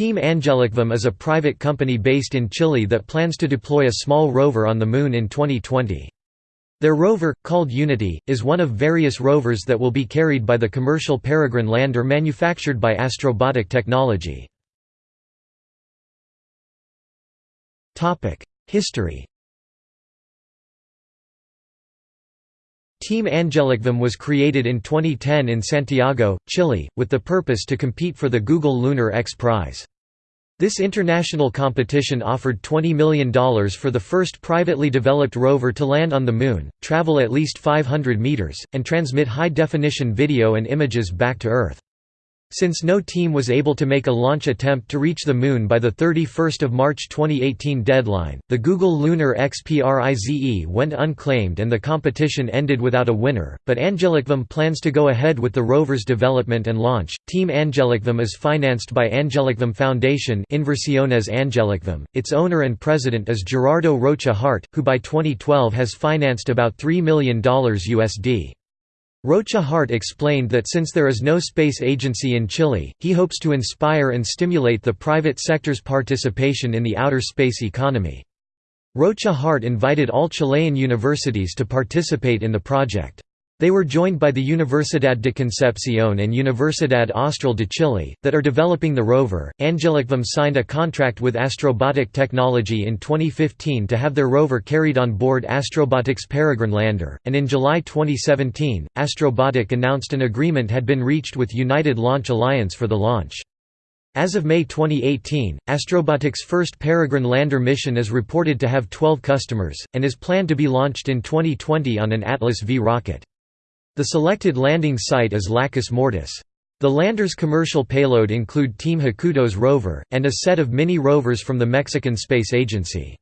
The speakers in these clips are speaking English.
Team Angelicum is a private company based in Chile that plans to deploy a small rover on the Moon in 2020. Their rover, called Unity, is one of various rovers that will be carried by the commercial Peregrine lander manufactured by Astrobotic Technology. History Team Angelicum was created in 2010 in Santiago, Chile, with the purpose to compete for the Google Lunar X Prize. This international competition offered $20 million for the first privately developed rover to land on the Moon, travel at least 500 meters, and transmit high-definition video and images back to Earth. Since no team was able to make a launch attempt to reach the Moon by the 31 March 2018 deadline, the Google Lunar XPRIZE went unclaimed and the competition ended without a winner, but Angelicum plans to go ahead with the rover's development and launch. Team Angelicum is financed by Angelicum Foundation Inversiones Angelicum. Its owner and president is Gerardo Rocha Hart, who by 2012 has financed about $3 million USD. Rocha Hart explained that since there is no space agency in Chile, he hopes to inspire and stimulate the private sector's participation in the outer space economy. Rocha Hart invited all Chilean universities to participate in the project. They were joined by the Universidad de Concepción and Universidad Austral de Chile, that are developing the rover. Angelicum signed a contract with Astrobotic Technology in 2015 to have their rover carried on board Astrobotic's Peregrine lander, and in July 2017, Astrobotic announced an agreement had been reached with United Launch Alliance for the launch. As of May 2018, Astrobotic's first Peregrine lander mission is reported to have 12 customers, and is planned to be launched in 2020 on an Atlas V rocket. The selected landing site is Lacus Mortis. The lander's commercial payload include Team Hakuto's rover, and a set of mini rovers from the Mexican Space Agency.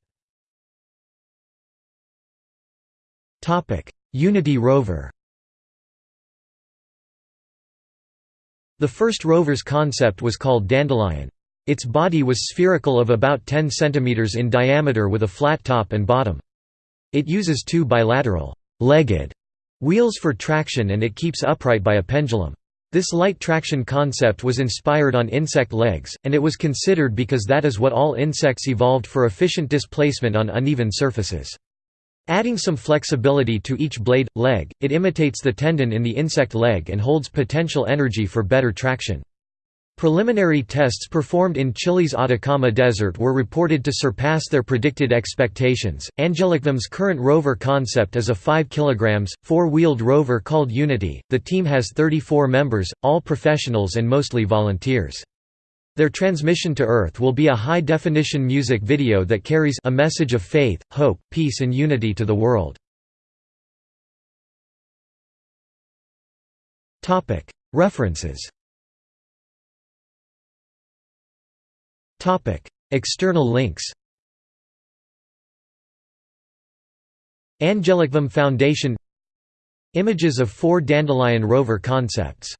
Unity rover The first rover's concept was called Dandelion. Its body was spherical of about 10 cm in diameter with a flat top and bottom. It uses two bilateral legged Wheels for traction and it keeps upright by a pendulum. This light traction concept was inspired on insect legs, and it was considered because that is what all insects evolved for efficient displacement on uneven surfaces. Adding some flexibility to each blade, leg, it imitates the tendon in the insect leg and holds potential energy for better traction. Preliminary tests performed in Chile's Atacama Desert were reported to surpass their predicted expectations. Angelicum's current rover concept is a 5 kg, four-wheeled rover called Unity. The team has 34 members, all professionals and mostly volunteers. Their transmission to Earth will be a high-definition music video that carries a message of faith, hope, peace and unity to the world. References External links Angelicum Foundation Images of four Dandelion rover concepts